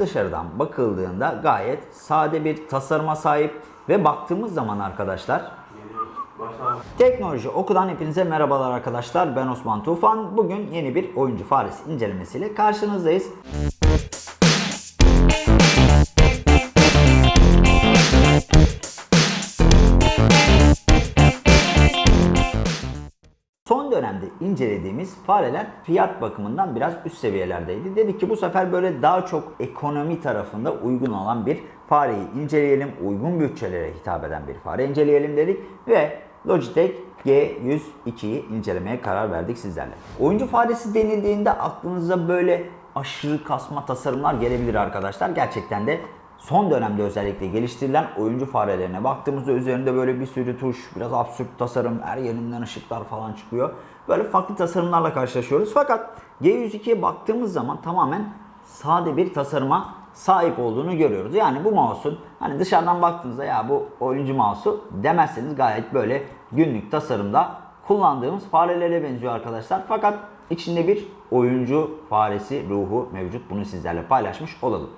dışarıdan bakıldığında gayet sade bir tasarıma sahip ve baktığımız zaman arkadaşlar Teknoloji Oku'dan hepinize merhabalar arkadaşlar. Ben Osman Tufan. Bugün yeni bir oyuncu faresi incelemesiyle karşınızdayız. Son dönemde incelediğimiz fareler fiyat bakımından biraz üst seviyelerdeydi. Dedik ki bu sefer böyle daha çok ekonomi tarafında uygun olan bir fareyi inceleyelim. Uygun bütçelere hitap eden bir fare inceleyelim dedik ve Logitech G102'yi incelemeye karar verdik sizlerle. Oyuncu faresi denildiğinde aklınıza böyle aşırı kasma tasarımlar gelebilir arkadaşlar. Gerçekten de son dönemde özellikle geliştirilen oyuncu farelerine baktığımızda üzerinde böyle bir sürü tuş, biraz absürt tasarım, her yerinden ışıklar falan çıkıyor. Böyle farklı tasarımlarla karşılaşıyoruz. Fakat G102'ye baktığımız zaman tamamen sade bir tasarıma sahip olduğunu görüyoruz. Yani bu mouse'un hani dışarıdan baktığınızda ya bu oyuncu mouse'u demezseniz gayet böyle günlük tasarımda kullandığımız farelere benziyor arkadaşlar. Fakat içinde bir oyuncu faresi ruhu mevcut. Bunu sizlerle paylaşmış olalım.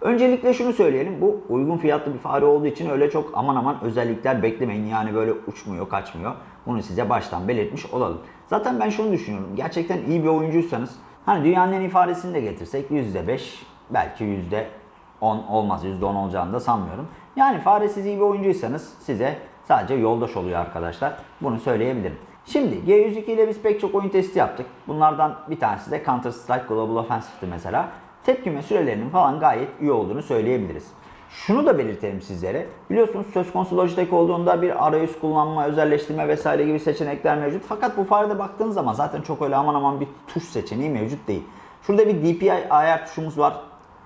Öncelikle şunu söyleyelim. Bu uygun fiyatlı bir fare olduğu için öyle çok aman aman özellikler beklemeyin. Yani böyle uçmuyor, kaçmıyor. Bunu size baştan belirtmiş olalım. Zaten ben şunu düşünüyorum. Gerçekten iyi bir oyuncuysanız hani dünyanın en iyi faresini de getirsek %5 belki %10 olmaz. %10 olacağını da sanmıyorum. Yani faresiz iyi bir oyuncuysanız size sadece yoldaş oluyor arkadaşlar. Bunu söyleyebilirim. Şimdi G102 ile biz pek çok oyun testi yaptık. Bunlardan bir tanesi de Counter Strike Global Offensive'ti mesela tepkime sürelerinin falan gayet iyi olduğunu söyleyebiliriz. Şunu da belirtelim sizlere. Biliyorsunuz söz konusu Logitech olduğunda bir arayüz kullanma, özelleştirme vesaire gibi seçenekler mevcut. Fakat bu farede baktığınız zaman zaten çok öyle aman aman bir tuş seçeneği mevcut değil. Şurada bir DPI ayar tuşumuz var.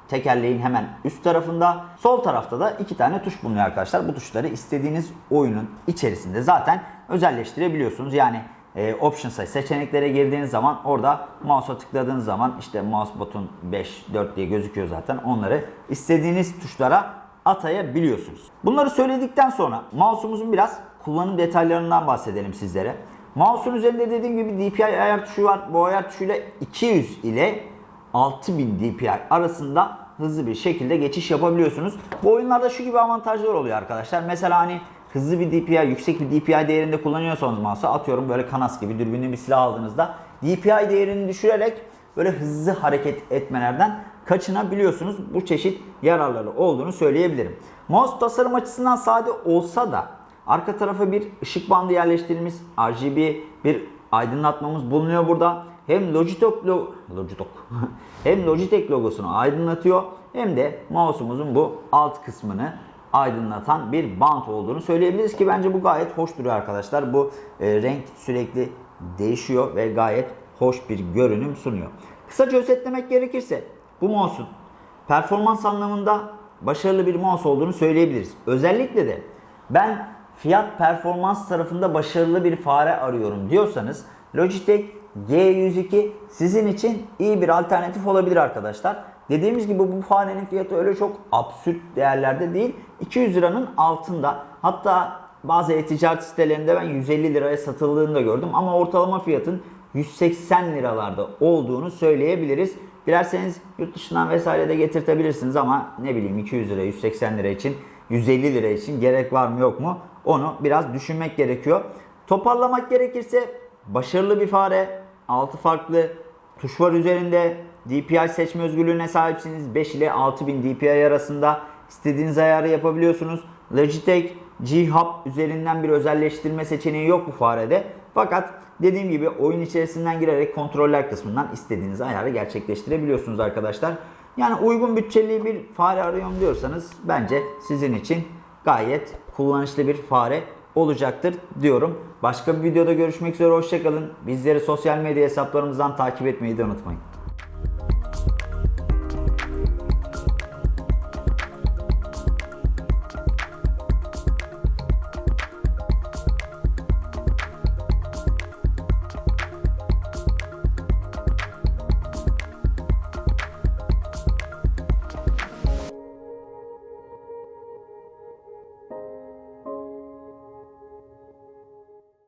Tekerleğin hemen üst tarafında. Sol tarafta da iki tane tuş bulunuyor arkadaşlar. Bu tuşları istediğiniz oyunun içerisinde zaten özelleştirebiliyorsunuz. Yani e, Options'a seçeneklere girdiğiniz zaman orada mouse'a tıkladığınız zaman işte mouse button 5, 4 diye gözüküyor zaten. Onları istediğiniz tuşlara atayabiliyorsunuz. Bunları söyledikten sonra mouse'umuzun biraz kullanım detaylarından bahsedelim sizlere. Mouse'un üzerinde dediğim gibi DPI ayar tuşu var. Bu ayar tuşuyla 200 ile 6000 DPI arasında hızlı bir şekilde geçiş yapabiliyorsunuz. Bu oyunlarda şu gibi avantajlar oluyor arkadaşlar. Mesela hani hızlı bir DPI, yüksek bir DPI değerinde kullanıyorsanız mouse'u atıyorum böyle kanas gibi dürbünlü bir silah aldığınızda DPI değerini düşürerek böyle hızlı hareket etmelerden kaçınabiliyorsunuz. Bu çeşit yararları olduğunu söyleyebilirim. Mouse tasarım açısından sade olsa da arka tarafa bir ışık bandı yerleştirilmiş RGB bir aydınlatmamız bulunuyor burada. Hem Logitech, lo Logitech. hem Logitech logosunu aydınlatıyor hem de mouse'umuzun bu alt kısmını aydınlatan bir bant olduğunu söyleyebiliriz ki bence bu gayet hoş duruyor arkadaşlar. Bu e, renk sürekli değişiyor ve gayet hoş bir görünüm sunuyor. Kısaca özetlemek gerekirse bu mouse'un performans anlamında başarılı bir mouse olduğunu söyleyebiliriz. Özellikle de ben fiyat performans tarafında başarılı bir fare arıyorum diyorsanız Logitech G102 sizin için iyi bir alternatif olabilir arkadaşlar. Dediğimiz gibi bu farenin fiyatı öyle çok absürt değerlerde değil. 200 liranın altında. Hatta bazı e-ticaret sitelerinde ben 150 liraya satıldığını da gördüm. Ama ortalama fiyatın 180 liralarda olduğunu söyleyebiliriz. Dilerseniz yurt dışından vesaire de getirtebilirsiniz ama ne bileyim 200 lira 180 lira için 150 lira için gerek var mı yok mu onu biraz düşünmek gerekiyor. Toparlamak gerekirse başarılı bir fare, 6 farklı tuş var üzerinde. DPI seçme özgürlüğüne sahipsiniz. 5 ile 6000 DPI arasında istediğiniz ayarı yapabiliyorsunuz. Logitech G-Hub üzerinden bir özelleştirme seçeneği yok bu farede. Fakat dediğim gibi oyun içerisinden girerek kontroller kısmından istediğiniz ayarı gerçekleştirebiliyorsunuz arkadaşlar. Yani uygun bütçeli bir fare arıyorum diyorsanız bence sizin için gayet kullanışlı bir fare olacaktır diyorum. Başka bir videoda görüşmek üzere hoşçakalın. Bizleri sosyal medya hesaplarımızdan takip etmeyi de unutmayın.